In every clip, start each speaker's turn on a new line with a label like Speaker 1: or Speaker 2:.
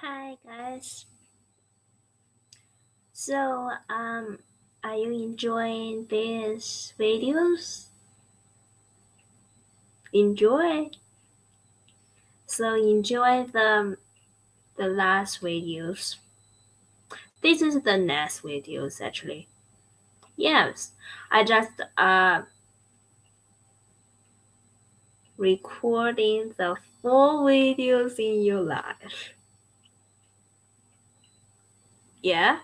Speaker 1: Hi guys. So um are you enjoying these videos? Enjoy. So enjoy the the last videos. This is the next videos actually. Yes, I just uh recording the full videos in your life. Yeah?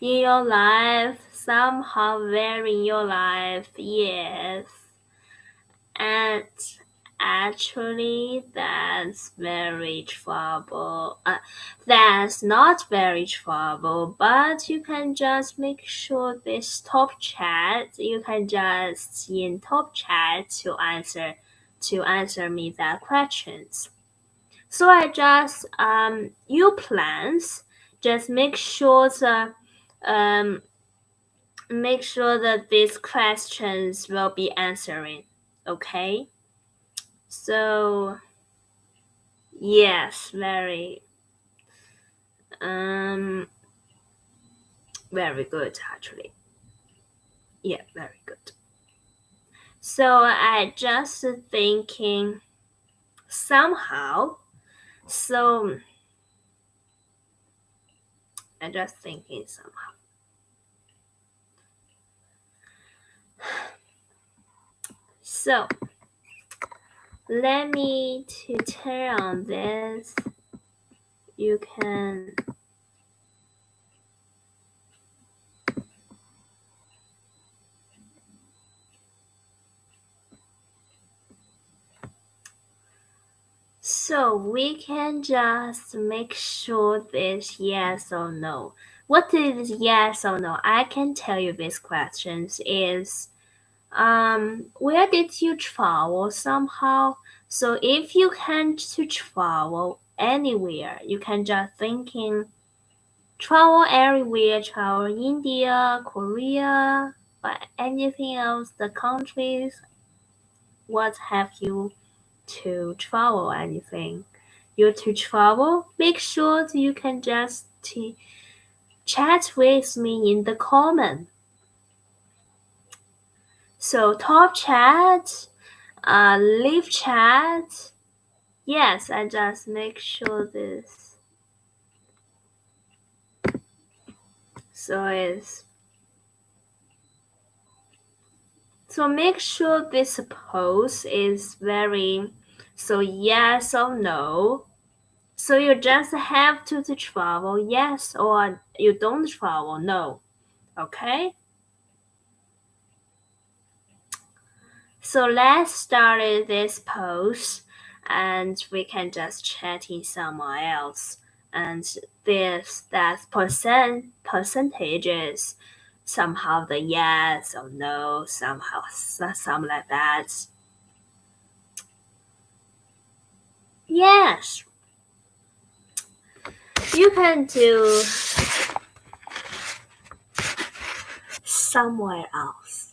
Speaker 1: In your life, somehow very in your life, yes. And actually that's very trouble. Uh, that's not very trouble, but you can just make sure this top chat, you can just in top chat to answer to answer me that questions. So I just um you plans just make sure the um make sure that these questions will be answering okay? So yes very um very good actually. Yeah very good. So i just thinking somehow so i just thinking somehow. So let me to turn on this. You can So we can just make sure this yes or no. What is yes or no? I can tell you these questions is um where did you travel somehow? So if you can to travel anywhere, you can just thinking travel everywhere, travel India, Korea, but anything else, the countries, what have you to travel anything? You to travel, make sure you can just chat with me in the comment. So top chat, uh, live chat. Yes, I just make sure this. So it's so make sure this post is very so yes or no. So you just have to, to travel yes or you don't travel no. Okay? So let's start this post and we can just chat in somewhere else. And this that percent percentages somehow the yes or no, somehow something like that. Yes. You can do somewhere else.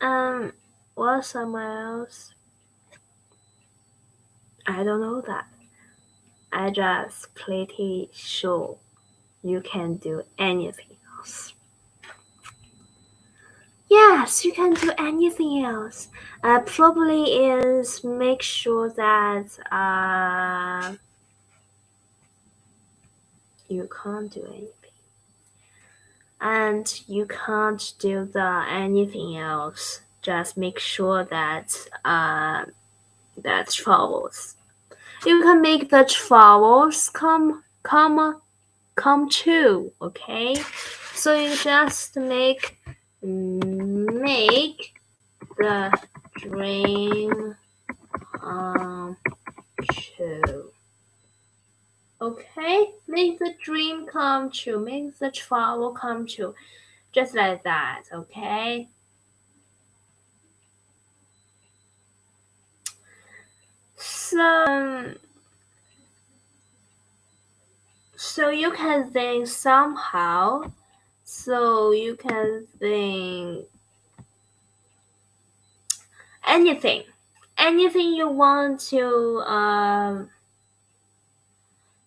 Speaker 1: Um, what somewhere else? I don't know that. I just pretty sure you can do anything else. Yes, you can do anything else. Uh, probably is make sure that uh, you can't do anything. And you can't do the anything else. Just make sure that uh, that travels. You can make the travels come come come true, okay? So you just make make the dream come true. Okay, make the dream come true, make the travel come true, just like that, okay? So, so you can think somehow, so you can think anything anything you want to um,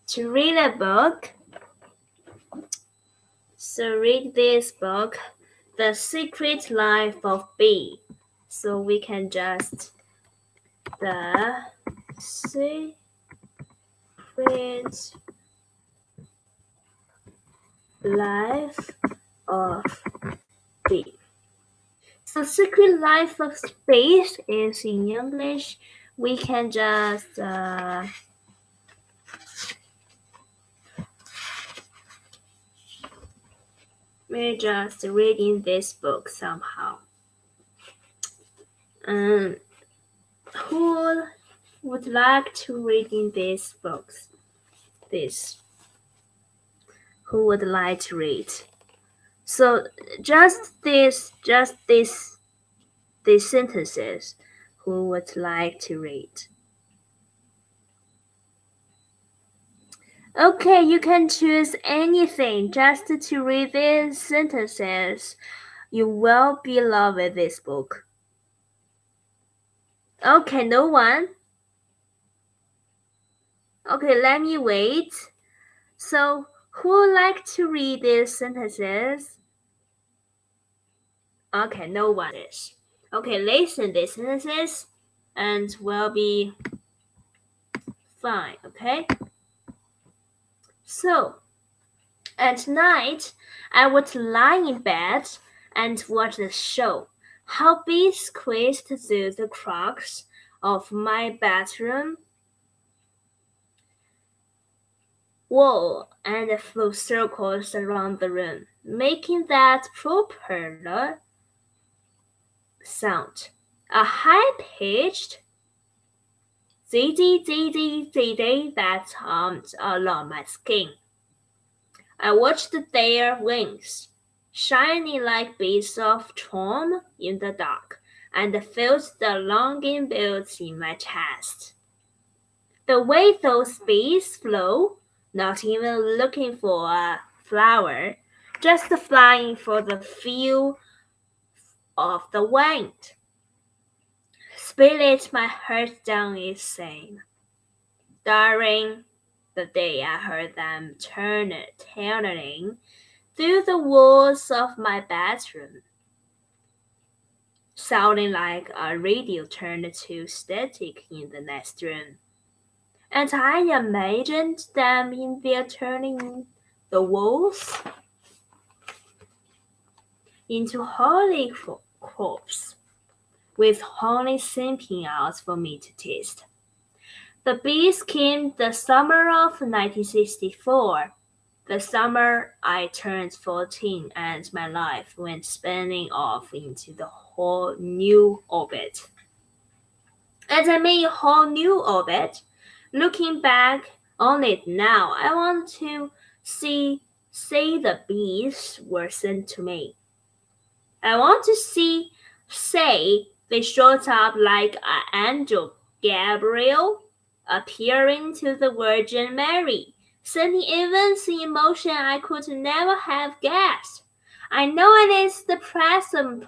Speaker 1: to read a book. So read this book, The Secret Life of Bee. So we can just the secret life of bee. So secret life of space is in English. We can just uh, we're just reading this book somehow. Um, who would like to read in these books? This. Who would like to read? So just this, just this, these sentences. Who would like to read? Okay, you can choose anything just to read these sentences. You will be love with this book. Okay, no one. Okay, let me wait. So, who would like to read these sentences? Okay, no one is. Okay, listen these sentences and we'll be fine, okay? So, at night, I would lie in bed and watch the show. How bees squeezed through the cracks of my bedroom wall and flew circles around the room, making that propeller sound. A high-pitched zizzy that hummed along my skin. I watched their wings, shining like beads of charm in the dark, and felt the longing built in my chest. The way those bees flew, not even looking for a flower, just flying for the feel of the wind. Split my heart down insane. During the day I heard them turn turning through the walls of my bedroom, sounding like a radio turned to static in the next room. And I imagined them in there turning the walls into holy corpse with honey seeping out for me to taste. The bees came the summer of 1964, the summer I turned 14 and my life went spinning off into the whole new orbit. And I mean whole new orbit. Looking back on it now, I want to see say the bees were sent to me. I want to see say they showed up like an angel Gabriel appearing to the Virgin Mary, sending events in motion I could never have guessed. I know it is the present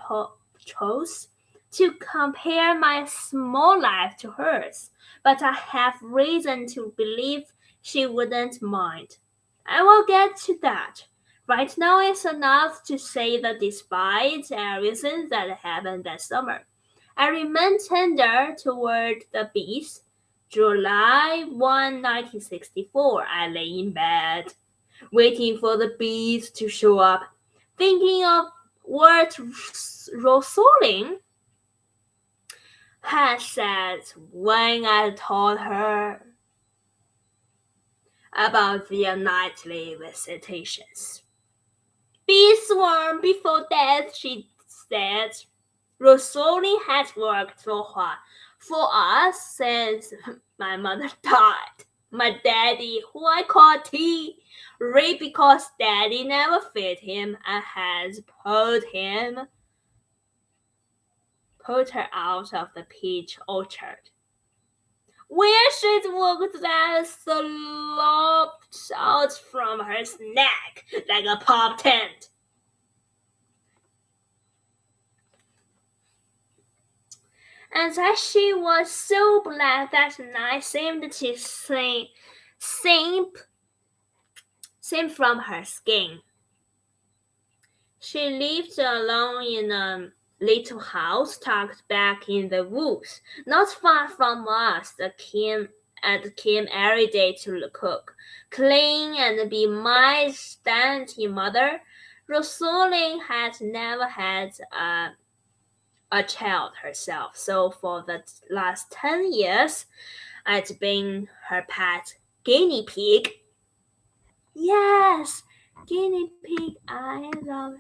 Speaker 1: chose to compare my small life to hers, but I have reason to believe she wouldn't mind. I will get to that. Right now, it's enough to say that despite everything that happened that summer, I remain tender toward the bees. July 1, 1964, I lay in bed, waiting for the bees to show up, thinking of what Rosaleen had said when I told her about their nightly visitations. Be sworn before death, she said. Rosaleen has worked so hard for us since my mother died. My daddy, who I call T, raped because daddy never fed him and has pulled him, pulled her out of the peach orchard. Where she'd walked that slopped out from her neck like a pop tent. And as she was so black that night seemed to seep, seep from her skin. She lived alone in a little house tucked back in the woods, not far from us. King and came every day to cook, clean, and be my dainty mother. Rosaleen had never had a, a child herself, so for the last ten years, I'd been her pet guinea pig. Yes, guinea pig, I love it.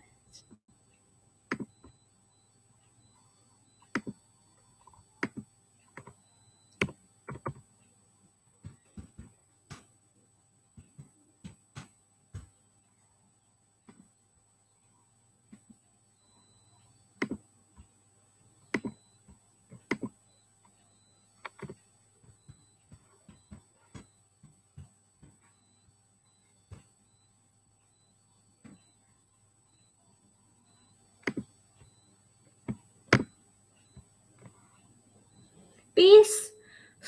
Speaker 1: Bees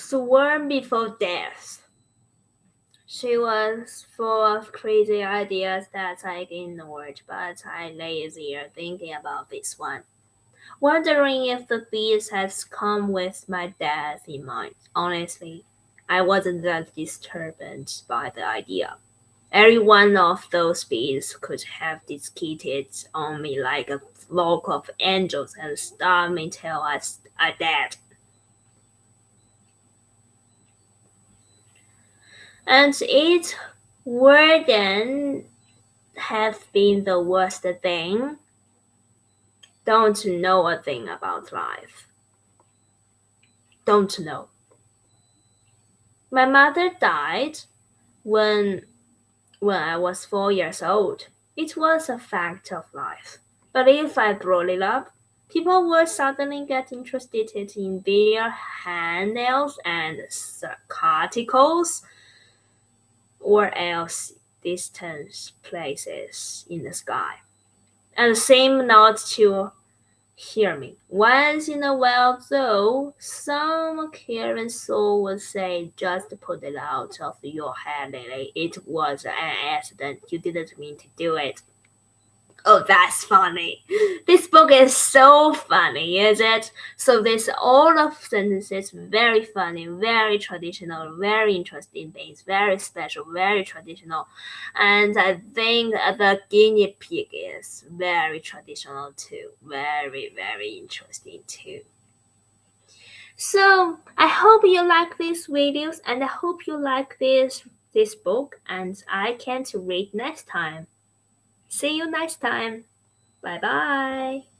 Speaker 1: swarm before death. She was full of crazy ideas that I ignored, but I lay lazier thinking about this one, wondering if the bees had come with my death in mind. Honestly, I wasn't that disturbed by the idea. Every one of those bees could have descended on me like a flock of angels and starved me till I, I died. And it wouldn't have been the worst thing. Don't know a thing about life. Don't know. My mother died when when I was four years old. It was a fact of life. But if I brought it up, people would suddenly get interested in their handnails and articles or else distant places in the sky, and seem not to hear me. Once in a while, though, some caring soul would say, Just put it out of your head, Lily. It was an accident. You didn't mean to do it. Oh, that's funny. This book is so funny, is it? So this all of sentences very funny, very traditional, very interesting things, very special, very traditional. And I think the guinea pig is very traditional too. Very, very interesting too. So I hope you like these videos and I hope you like this this book and I can't wait next time. See you next time. Bye bye.